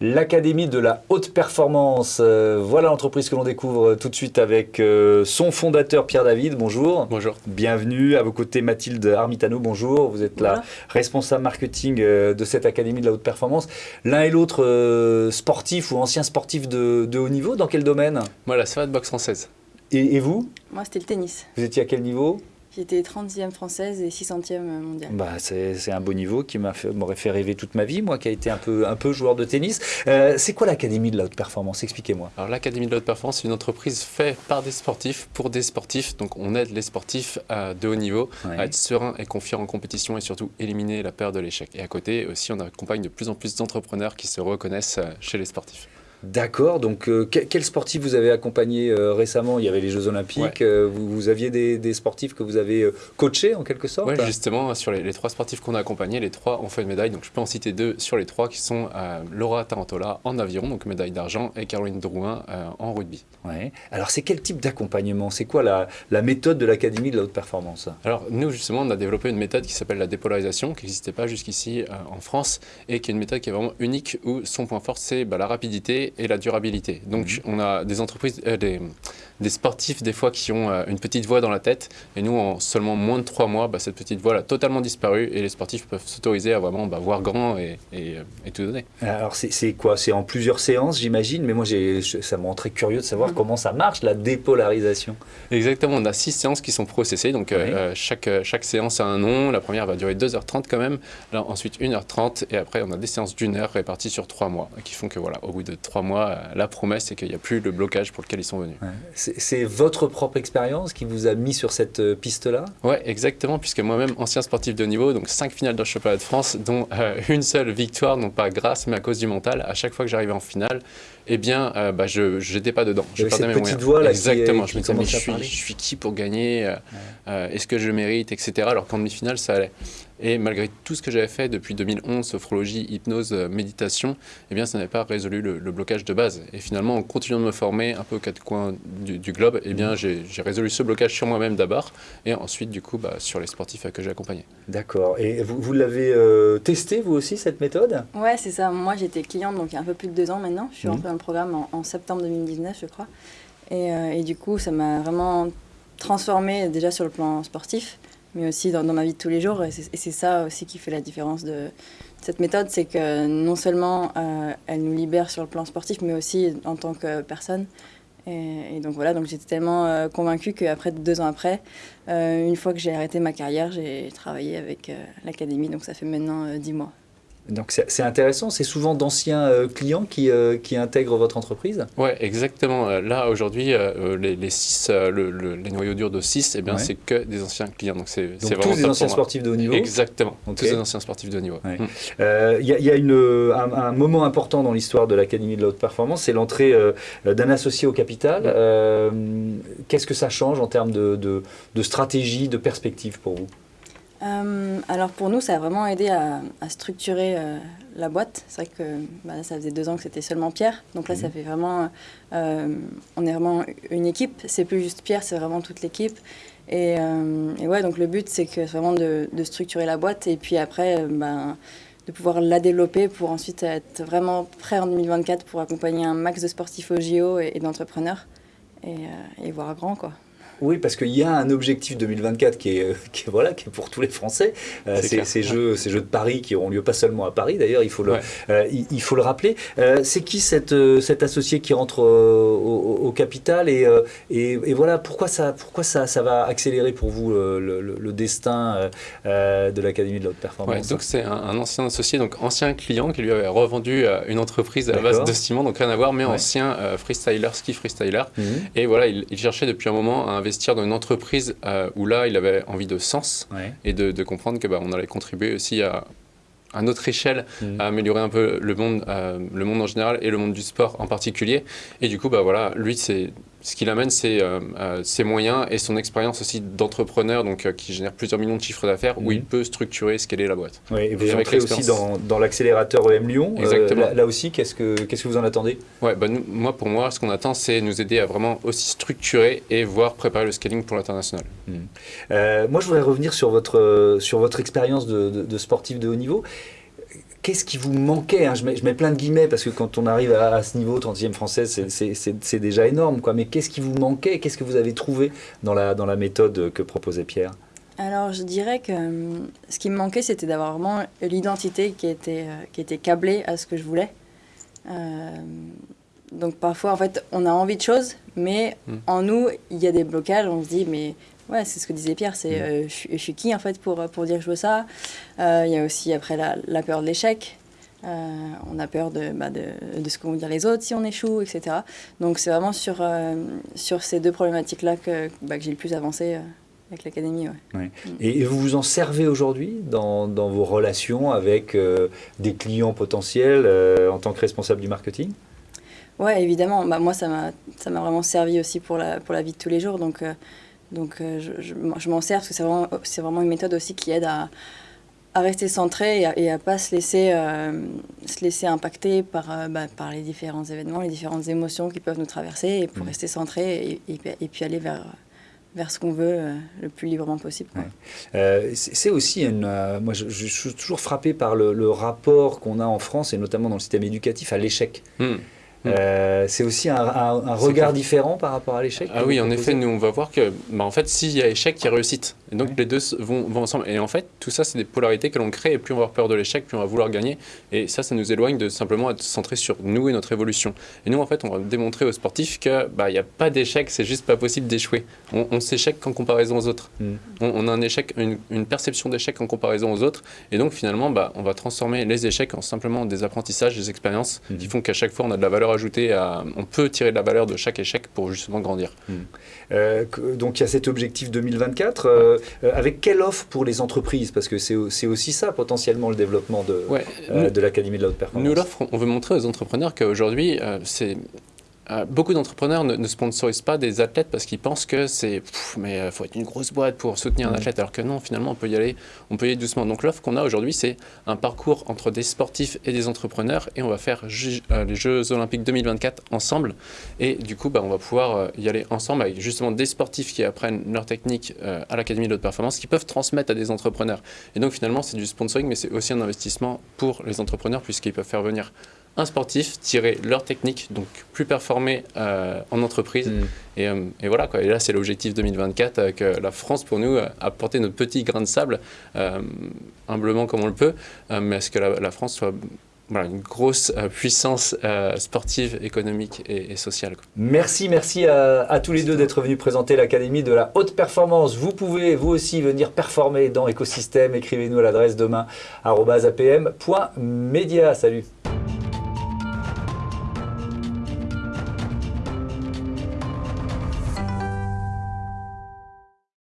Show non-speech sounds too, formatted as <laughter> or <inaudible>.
L'Académie de la haute performance, euh, voilà l'entreprise que l'on découvre tout de suite avec euh, son fondateur Pierre David, bonjour. Bonjour. Bienvenue, à vos côtés Mathilde Armitano, bonjour. Vous êtes la responsable marketing euh, de cette Académie de la haute performance. L'un et l'autre sportif ou ancien sportif de, haut niveau, dans quel domaine? Moi la savate boxe française. Et, et vous? Moi c'était le tennis. Vous étiez à quel niveau? J'étais 30e française et 600e mondiale. Bah, c'est un beau niveau qui m'aurait fait, rêver toute ma vie, moi qui ai été un peu, un peu joueur de tennis. Euh, c'est quoi l'Académie de la haute performance Expliquez-moi. Alors l'Académie de la haute performance, c'est une entreprise faite par des sportifs, pour des sportifs. Donc on aide les sportifs de haut niveau à être sereins et confiants en compétition et surtout éliminer la peur de l'échec. Et à côté aussi, on accompagne de plus en plus d'entrepreneurs qui se reconnaissent euh, chez les sportifs. D'accord, donc euh, quel sportif vous avez accompagné euh, récemment? Il y avait les Jeux Olympiques, euh, vous, aviez des, sportifs que vous avez coachés en quelque sorte? Oui, justement, sur les, trois sportifs qu'on a accompagnés, les trois ont fait une médaille, donc je peux en citer deux sur les trois qui sont Laura Tarantola en aviron, donc médaille d'argent, et Caroline Drouin en rugby. Ouais. Alors c'est quel type d'accompagnement? C'est quoi la, la, méthode de l'Académie de la haute performance? Alors nous justement, on a développé une méthode qui s'appelle la dépolarisation, qui n'existait pas jusqu'ici en France, et qui est une méthode qui est vraiment unique, où son point fort c'est bah, la rapidité et la durabilité. Donc mhm. on a des entreprises, euh, des, des, sportifs des fois qui ont euh, une petite voix dans la tête et nous en seulement moins de trois mois, bah, cette petite voix a totalement disparu et les sportifs peuvent s'autoriser à vraiment bah, voir grand et, et, et, tout donner. Alors c'est quoi? C'est en plusieurs séances j'imagine, mais moi ça me rend très curieux de savoir mhm. comment ça marche la dépolarisation. Exactement, on a six séances qui sont processées, donc euh, chaque, chaque séance a un nom, la première va durer 2h30 quand même, là, ensuite 1h30 et après on a des séances d'une heure réparties sur trois mois qui font que voilà, au bout de trois mois, la promesse, c'est qu'il n'y a plus le blocage pour lequel ils sont venus. C'est votre propre expérience qui vous a mis sur cette euh, piste-là? Oui, exactement, puisque moi-même, ancien sportif de haut niveau, donc cinq finales de championnat de France, dont euh, une seule victoire, non pas grâce, mais à cause du mental. À chaque fois que j'arrivais en finale, eh bien, euh, bah, je n'étais pas dedans. Je perdais mes moyens. Voix, là, Exactement. je me disais, mais je suis, je suis, qui pour gagner Est-ce que je mérite Etc. Alors qu'en demi-finale, ça allait. Et malgré tout ce que j'avais fait depuis 2011, sophrologie, hypnose, euh, méditation, eh bien, ça n'avait pas résolu le, blocage de base. Et finalement, en continuant de me former un peu aux quatre coins du, globe, eh bien, j'ai résolu ce blocage sur moi-même d'abord, et ensuite, du coup, bah, sur les sportifs que j'ai accompagnés. D'accord. Et vous, vous l'avez euh, testé, vous aussi, cette méthode? Ouais, c'est ça. Moi, j'étais cliente, donc il y a un peu plus de deux ans maintenant. Je suis rentrée dans le programme en, septembre 2019, je crois. Et, euh, et du coup, ça m'a vraiment transformée déjà sur le plan sportif mais aussi dans, ma vie de tous les jours. Et c'est ça aussi qui fait la différence de cette méthode, c'est que non seulement euh, elle nous libère sur le plan sportif, mais aussi en tant que personne. Et, donc voilà, donc j'étais tellement euh, convaincue qu'après, deux ans après, euh, une fois que j'ai arrêté ma carrière, j'ai travaillé avec l'académie, donc ça fait maintenant dix mois. Donc c'est intéressant, c'est souvent d'anciens euh, clients qui, euh, qui, intègrent votre entreprise Oui, exactement. Euh, là, aujourd'hui, les, les, six, les noyaux durs de 6, eh c'est que des anciens clients. Donc, c'est tous des anciens sportifs de haut niveau Exactement, tous des anciens sportifs de haut niveau. Il mm. y, a, une, un, moment important dans l'histoire de l'Académie de la haute performance, c'est l'entrée d'un associé au capital. Qu'est-ce que ça change en termes de, de, de stratégie, de perspective pour vous? Euh, alors pour nous, ça a vraiment aidé à, structurer euh, la boîte. C'est vrai que bah, ça faisait deux ans que c'était seulement Pierre. Donc là, ça mhm. fait vraiment... Euh, on est vraiment une équipe. C'est plus juste Pierre, c'est vraiment toute l'équipe. Et, ouais, donc le but, c'est que vraiment de, structurer la boîte et puis après, ben, de pouvoir la développer pour ensuite être vraiment prêt en 2024 pour accompagner un max de sportifs au JO et, d'entrepreneurs et, et voir grand, quoi. Oui, parce qu'il y a un objectif 2024 qui est, euh, <laughs> qui est, voilà, qui est pour tous les Français. Euh, ces, jeux, ces jeux de Paris qui auront lieu pas seulement à Paris, d'ailleurs, il, faut le, euh, il, faut le rappeler. c'est qui cette, cet associé qui rentre au, capital et, et, voilà, pourquoi, ça, pourquoi ça, ça va accélérer pour vous le, destin de l'Académie de la haute performance Donc c'est un, ancien associé, donc ancien client qui lui avait revendu une entreprise à la base de ciment, donc rien à voir, mais ancien freestyler, ski freestyler. Mhm. Et voilà, il, il, cherchait depuis un moment un investir dans une entreprise euh, où là, il avait envie de sens et de, comprendre que bah, on allait contribuer aussi à, à notre échelle, mmh. à améliorer un peu le monde, euh, le monde en général et le monde du sport en particulier. Et du coup, bah, voilà, lui, c'est ce qu'il amène, c'est euh, euh, ses moyens et son expérience aussi d'entrepreneur, donc euh, qui génère plusieurs millions de chiffres d'affaires, où il mhm. peut structurer, est la boîte. Oui, et vous entrez aussi dans, dans l'accélérateur EM Lyon. Exactement. Là, aussi, qu'est-ce que vous en attendez? Ouais, bah, moi, pour moi, ce qu'on attend, c'est nous aider à vraiment aussi structurer et voir préparer le scaling pour l'international. Mhm. moi, je voudrais revenir sur votre sur votre expérience de, de, de sportif de haut niveau. Qu'est-ce qui vous manquait hein je, mets, plein de guillemets parce que quand on arrive à, ce niveau, 30e française, c'est déjà énorme. Mais qu'est-ce qui vous manquait? Qu'est-ce que vous avez trouvé dans la, méthode que proposait Pierre? Alors, je dirais que hum, ce qui me manquait, c'était d'avoir vraiment l'identité qui était, euh, câblée à ce que je voulais. Euh, donc, parfois, en fait, on a envie de choses, mais hmm. en nous, il y a des blocages. On se dit, mais ouais, c'est ce que disait Pierre, c'est hmm. euh, je, suis qui, en fait, pour, pour dire que je veux ça? Il y a aussi, après, la, la peur de l'échec. on a peur de, bah, de, de, ce qu'ont dire les autres si on échoue, etc. Donc, c'est vraiment sur, sur ces deux problématiques-là que, bah, que j'ai le plus avancé avec l'académie, ouais. Mm. Et, vous vous en servez aujourd'hui dans, dans, vos relations avec euh, des clients potentiels euh, en tant que responsable du marketing? Oui, évidemment. Bah, moi, ça m'a vraiment servi aussi pour la, pour la vie de tous les jours. Donc, euh, donc je, je, m'en sers parce que c'est vraiment, vraiment une méthode aussi qui aide à, à rester centré et à, ne pas se laisser, se laisser impacter par, bah, par les différents événements, les différentes émotions qui peuvent nous traverser et pour mm. rester centré et, et, puis aller vers vers ce qu'on veut euh, le plus librement possible. Euh, c'est aussi une. Euh, moi, je, suis toujours frappé par le, rapport qu'on a en France et notamment dans le système éducatif à l'échec. Hmm. Euh, c'est aussi un, regard différent par rapport à l'échec Ah oui, en effet, nous on va voir que bah, en fait, s'il y a échec, il y a réussite. Et donc les deux vont, vont, ensemble. Et en fait, tout ça, c'est des polarités que l'on crée. Et plus on va avoir peur de l'échec, plus on va vouloir gagner. Et ça, ça nous éloigne de simplement être centré sur nous et notre évolution. Et nous, en fait, on va démontrer aux sportifs qu'il bah, n'y a pas d'échec, c'est juste pas possible d'échouer. On, s'échec en comparaison aux autres. Hmm. On, a un échec, une, perception d'échec en comparaison aux autres. Et donc finalement, bah, on va transformer les échecs en simplement des apprentissages, des expériences hmm. qui font qu'à chaque fois, on a de la valeur ajouter, on peut tirer de la valeur de chaque échec pour justement grandir. Hmm. Euh, donc il y a cet objectif 2024. Euh, euh, avec quelle offre pour les entreprises? Parce que c'est aussi ça potentiellement le développement de, de l'Académie de la haute performance. Nous l'offre, on veut montrer aux entrepreneurs qu'aujourd'hui, c'est beaucoup d'entrepreneurs ne, sponsorisent pas des athlètes parce qu'ils pensent que c'est mais il euh, faut être une grosse boîte pour soutenir un athlète alors que non finalement on peut y aller on peut y aller doucement. Donc l'offre qu'on a aujourd'hui c'est un parcours entre des sportifs et des entrepreneurs et on va faire euh, les Jeux Olympiques 2024 ensemble. Et du coup bah, on va pouvoir y aller ensemble avec justement des sportifs qui apprennent leur technique à l'Académie de haute performance qui peuvent transmettre à des entrepreneurs. Et donc finalement c'est du sponsoring mais c'est aussi un investissement pour les entrepreneurs puisqu'ils peuvent faire venir un sportif, tirer leur technique, donc plus performer euh, en entreprise. Mm. Euh, et, voilà, quoi. et là, c'est l'objectif 2024 euh, que la France, pour nous, a porté notre petit grain de sable, humblement comme on le peut, mais est-ce que la, France soit voilà, une grosse puissance sportive, économique et, sociale. Merci, merci à, à tous les deux d'être venus présenter l'Académie de la haute performance. Vous pouvez vous aussi venir performer dans l'écosystème. Écrivez-nous à l'adresse demain apm.media. Salut